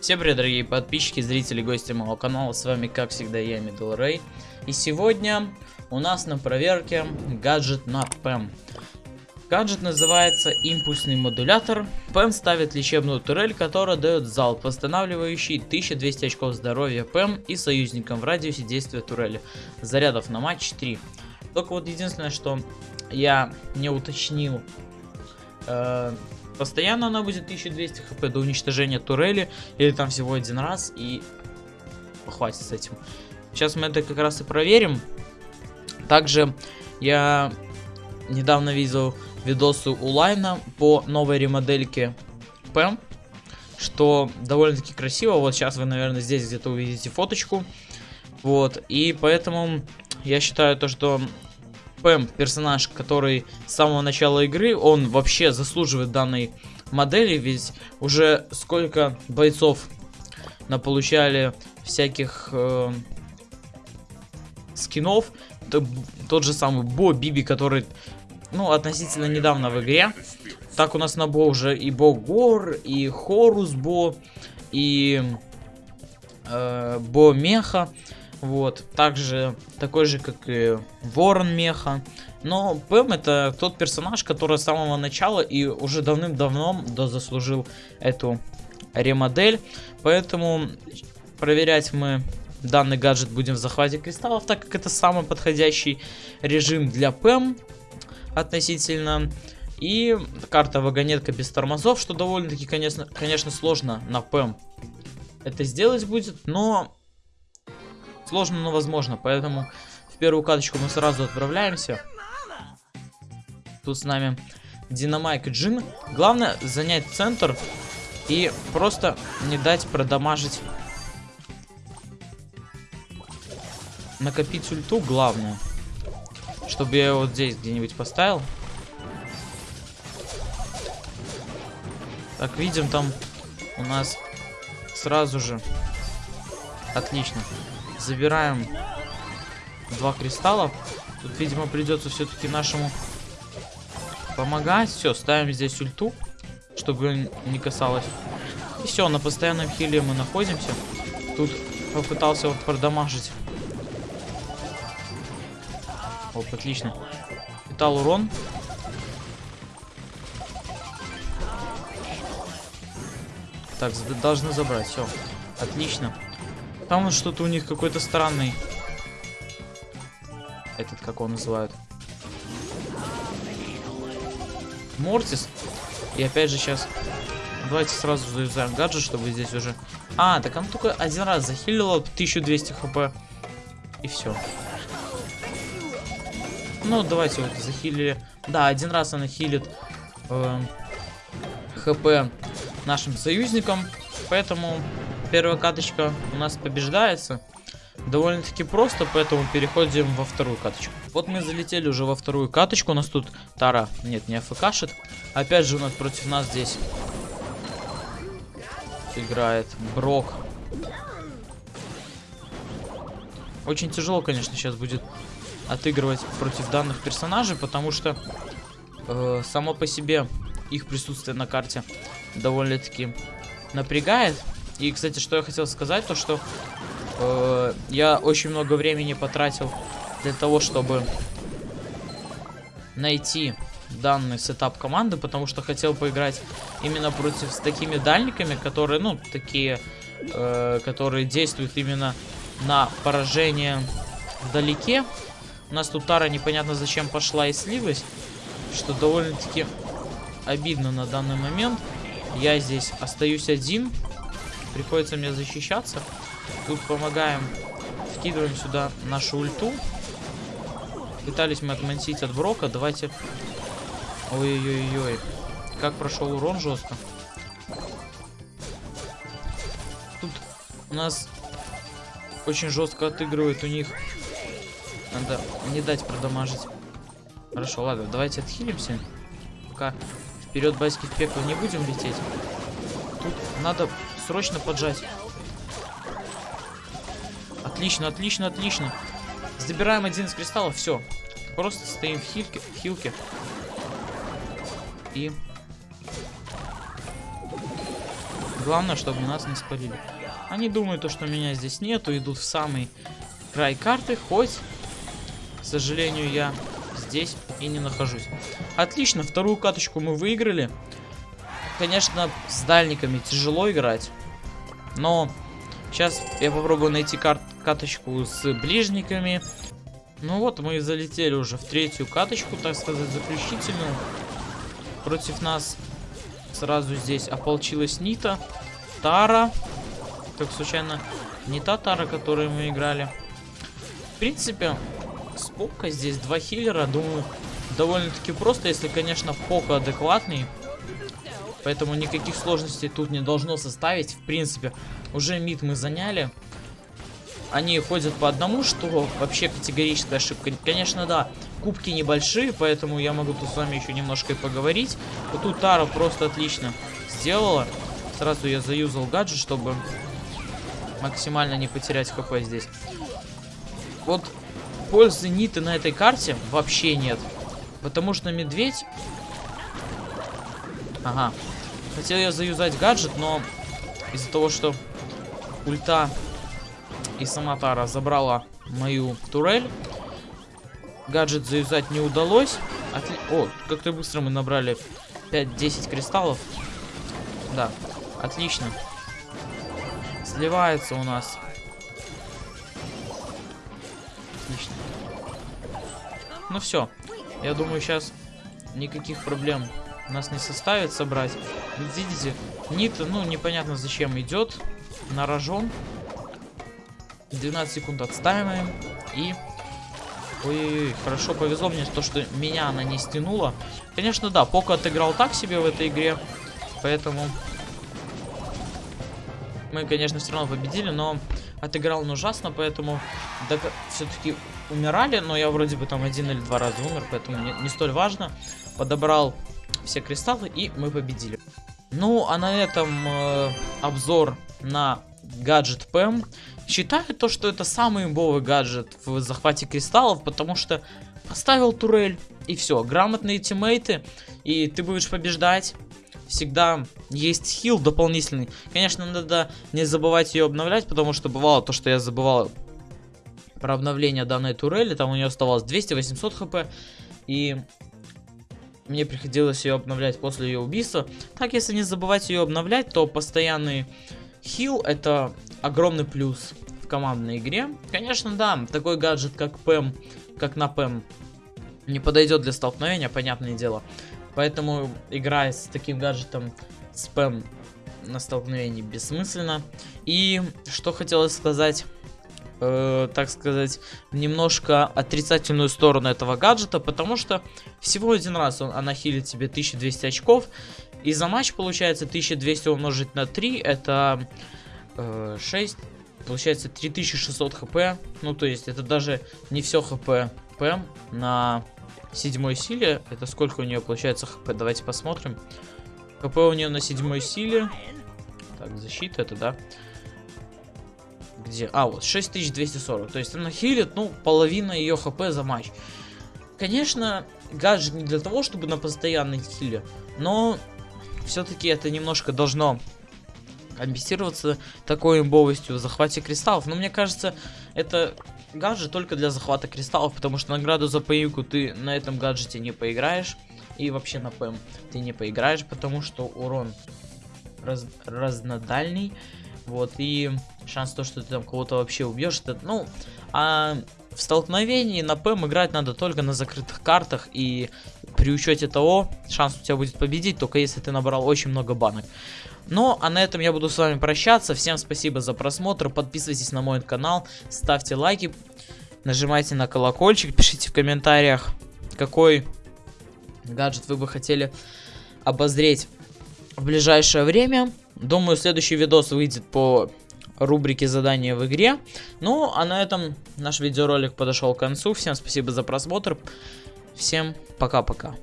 Всем привет, дорогие подписчики, зрители, гости моего канала. С вами, как всегда, я, Middle Ray. И сегодня у нас на проверке гаджет на ПЭМ. Гаджет называется импульсный модулятор. ПЭМ ставит лечебную турель, которая дает залп, восстанавливающий 1200 очков здоровья ПЭМ и союзникам в радиусе действия турели. Зарядов на матч 3. Только вот единственное, что я не уточнил э, Постоянно она будет 1200 хп до уничтожения турели, или там всего один раз, и хватит с этим. Сейчас мы это как раз и проверим. Также я недавно видел видосы у Лайна по новой ремодельке ПЭМ, что довольно-таки красиво. Вот сейчас вы, наверное, здесь где-то увидите фоточку. Вот, и поэтому я считаю то, что Пэм, персонаж, который с самого начала игры, он вообще заслуживает данной модели, ведь уже сколько бойцов наполучали всяких э, скинов, тот же самый Бо Биби, который, ну, относительно недавно в игре. Так у нас на Бо уже и Бо Гор, и Хорус Бо, и э, Бо Меха. Вот, также такой же, как и Ворон Меха. Но Пэм это тот персонаж, который с самого начала и уже давным-давно заслужил эту ремодель. Поэтому проверять мы данный гаджет будем в захвате кристаллов, так как это самый подходящий режим для ПЭМ относительно. И карта вагонетка без тормозов, что довольно-таки, конечно, конечно, сложно на ПЭМ это сделать будет, но Сложно, но возможно, поэтому в первую каточку мы сразу отправляемся. Тут с нами Динамайк и Джин. Главное занять центр и просто не дать продамажить. Накопить ульту главное. Чтобы я вот здесь где-нибудь поставил. Так, видим там у нас сразу же. Отлично. Забираем два кристалла. Тут, видимо, придется все-таки нашему помогать. Все, ставим здесь ульту, чтобы не касалось. И все, на постоянном хиле мы находимся. Тут попытался вот продамажить. Оп, отлично. Питал урон. Так, должны забрать, все. Отлично. Там что-то у них какой-то странный. Этот, как он называют. Мортис. И опять же сейчас... Давайте сразу завязаем гаджет, чтобы здесь уже... А, так он только один раз захилила 1200 хп. И все. Ну, давайте вот захилили. Да, один раз она хилит э, хп нашим союзникам. Поэтому первая каточка у нас побеждается. Довольно-таки просто, поэтому переходим во вторую каточку. Вот мы залетели уже во вторую каточку. У нас тут Тара, нет, не АФКшит. Опять же у нас против нас здесь играет Брок. Очень тяжело, конечно, сейчас будет отыгрывать против данных персонажей, потому что э, само по себе их присутствие на карте довольно-таки напрягает. И, кстати, что я хотел сказать, то что э, я очень много времени потратил для того, чтобы найти данный сетап команды, потому что хотел поиграть именно против с такими дальниками, которые, ну, такие, э, которые действуют именно на поражение вдалеке. У нас тут Тара непонятно зачем пошла и слилась, что довольно-таки обидно на данный момент. Я здесь остаюсь один, Приходится мне защищаться. Тут помогаем. Вкидываем сюда нашу ульту. Пытались мы отмансить от Брока. Давайте... Ой-ой-ой-ой. Как прошел урон жестко. Тут у нас очень жестко отыгрывает у них. Надо не дать продамажить. Хорошо, ладно, давайте отхилимся. Пока вперед байски в пекло не будем лететь. Тут надо срочно поджать. Отлично, отлично, отлично. Забираем один из кристаллов, все. Просто стоим в хильке, в хилке. И... Главное, чтобы нас не спалили. Они думают, то, что меня здесь нету, идут в самый край карты, хоть, к сожалению, я здесь и не нахожусь. Отлично, вторую каточку мы выиграли. Конечно, с дальниками тяжело играть, но сейчас я попробую найти кар каточку с ближниками. Ну вот, мы залетели уже в третью каточку, так сказать, заключительную. Против нас сразу здесь ополчилась Нита, Тара. Как случайно, не та Тара, которую мы играли. В принципе, с Пока здесь два хиллера, думаю, довольно-таки просто, если, конечно, Пока адекватный. Поэтому никаких сложностей тут не должно составить. В принципе, уже мид мы заняли. Они ходят по одному, что вообще категорическая ошибка. Конечно, да, кубки небольшие, поэтому я могу тут с вами еще немножко и поговорить. Вот тут Тара просто отлично сделала. Сразу я заюзал гаджет, чтобы максимально не потерять хп здесь. Вот пользы Ниты на этой карте вообще нет. Потому что медведь... Ага. Хотел я заюзать гаджет, но из-за того, что ульта и сама Тара забрала мою турель, гаджет заюзать не удалось. Отли... О, как-то быстро мы набрали 5-10 кристаллов. Да, отлично. Сливается у нас. Ну все. Я думаю, сейчас никаких проблем у нас не составит собрать. Видите, Нит, ну, непонятно зачем идет. На рожон. 12 секунд отстаиваем. И... Ой-ой-ой, хорошо повезло мне то, что меня она не стянула. Конечно, да, Поко отыграл так себе в этой игре. Поэтому... Мы, конечно, все равно победили, но отыграл он ужасно, поэтому все-таки умирали, но я вроде бы там один или два раза умер, поэтому не, не столь важно. Подобрал все кристаллы, и мы победили. Ну, а на этом э, обзор на гаджет ПМ. Считаю то, что это самый имбовый гаджет в захвате кристаллов, потому что поставил турель, и все. Грамотные тиммейты, и ты будешь побеждать. Всегда есть хил дополнительный. Конечно, надо не забывать ее обновлять, потому что бывало то, что я забывал про обновление данной турели. Там у нее оставалось 200-800 хп. И мне приходилось ее обновлять после ее убийства. Так, если не забывать ее обновлять, то постоянный хил это огромный плюс в командной игре. Конечно, да, такой гаджет как ПМ, как на ПМ, не подойдет для столкновения, понятное дело. Поэтому играя с таким гаджетом спэм на столкновении бессмысленно. И что хотелось сказать э, так сказать, немножко отрицательную сторону этого гаджета, потому что всего один раз он, она хилит тебе 1200 очков, и за матч получается 1200 умножить на 3, это э, 6, получается 3600 хп, ну то есть это даже не все хп ПМ на седьмой силе, это сколько у нее получается хп, давайте посмотрим. ХП у нее на седьмой силе, так, защита это, да, где? А, вот, 6240. То есть она хилит, ну, половина ее хп за матч. Конечно, гаджет не для того, чтобы на постоянной хиле, но все-таки это немножко должно компенсироваться такой имбовостью в захвате кристаллов. Но мне кажется, это гаджет только для захвата кристаллов, потому что награду за поимку ты на этом гаджете не поиграешь. И вообще на ПМ ты не поиграешь, потому что урон раз разнодальный. Вот, и шанс то, что ты там кого-то вообще убьешь, это, ну, а в столкновении на ПМ играть надо только на закрытых картах, и при учете того, шанс у тебя будет победить, только если ты набрал очень много банок. Ну, а на этом я буду с вами прощаться. Всем спасибо за просмотр, подписывайтесь на мой канал, ставьте лайки, нажимайте на колокольчик, пишите в комментариях, какой гаджет вы бы хотели обозреть в ближайшее время. Думаю, следующий видос выйдет по рубрике задания в игре. Ну, а на этом наш видеоролик подошел к концу. Всем спасибо за просмотр. Всем пока-пока.